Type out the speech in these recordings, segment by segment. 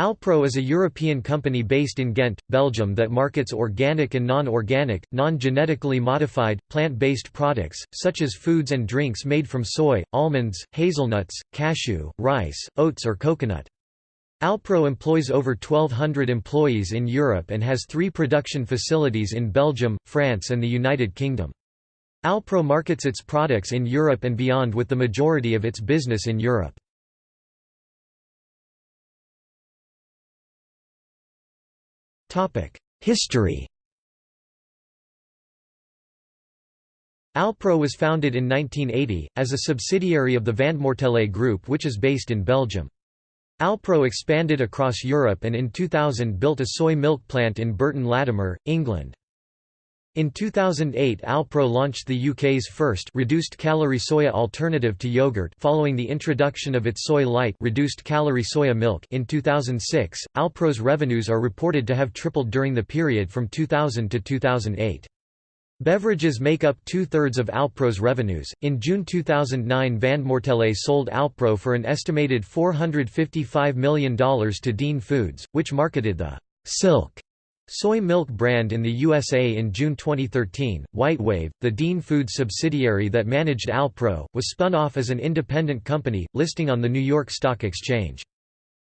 Alpro is a European company based in Ghent, Belgium that markets organic and non-organic, non-genetically modified, plant-based products, such as foods and drinks made from soy, almonds, hazelnuts, cashew, rice, oats or coconut. Alpro employs over 1,200 employees in Europe and has three production facilities in Belgium, France and the United Kingdom. Alpro markets its products in Europe and beyond with the majority of its business in Europe. History Alpro was founded in 1980, as a subsidiary of the Vandemoortele Group which is based in Belgium. Alpro expanded across Europe and in 2000 built a soy milk plant in Burton Latimer, England. In 2008 Alpro launched the UK's first reduced-calorie soya alternative to yogurt following the introduction of its Soy Light reduced-calorie soya milk in 2006. Alpro's revenues are reported to have tripled during the period from 2000 to 2008. Beverages make up two-thirds of Alpro's revenues. In June 2009 Van Vandemoortele sold Alpro for an estimated $455 million to Dean Foods, which marketed the Silk Soy milk brand in the USA in June 2013, WhiteWave, the Dean Foods subsidiary that managed Alpro, was spun off as an independent company, listing on the New York Stock Exchange.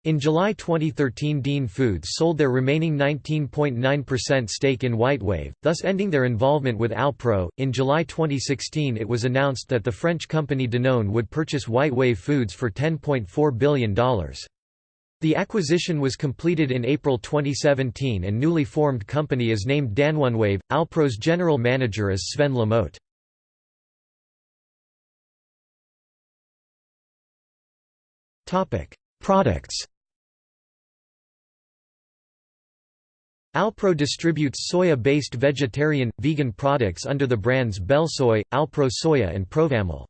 In July 2013 Dean Foods sold their remaining 19.9% stake in WhiteWave, thus ending their involvement with Alpro. In July 2016 it was announced that the French company Danone would purchase WhiteWave Foods for $10.4 billion. The acquisition was completed in April 2017 and newly formed company is named DanoneWave. Alpro's general manager is Sven Lamote. Products Alpro distributes soya-based vegetarian, vegan products under the brands Belsoy, Alpro Soya and Provamel.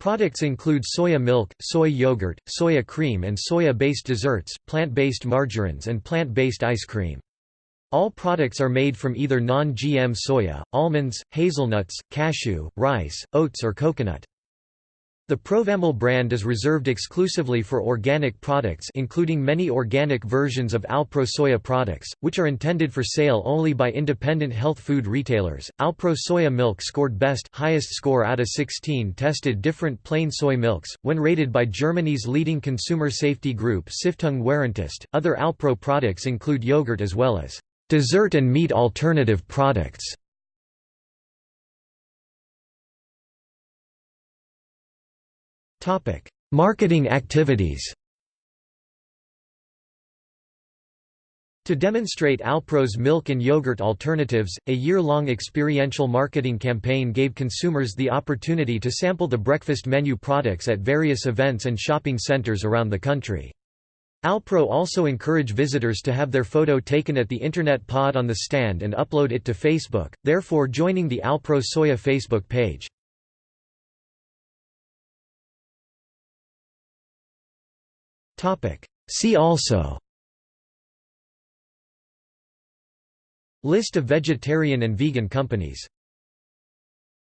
Products include soya milk, soy yogurt, soya cream and soya-based desserts, plant-based margarines and plant-based ice cream. All products are made from either non-GM soya, almonds, hazelnuts, cashew, rice, oats or coconut. The Provamel brand is reserved exclusively for organic products including many organic versions of Alpro soya products, which are intended for sale only by independent health food retailers. Alpro soya milk scored best highest score out of 16 tested different plain soy milks, when rated by Germany's leading consumer safety group Stiftung Warentest. Other Alpro products include yogurt as well as dessert and meat alternative products. Marketing activities To demonstrate Alpro's milk and yogurt alternatives, a year-long experiential marketing campaign gave consumers the opportunity to sample the breakfast menu products at various events and shopping centers around the country. Alpro also encourage visitors to have their photo taken at the Internet pod on the stand and upload it to Facebook, therefore joining the Alpro Soya Facebook page. See also. List of vegetarian and vegan companies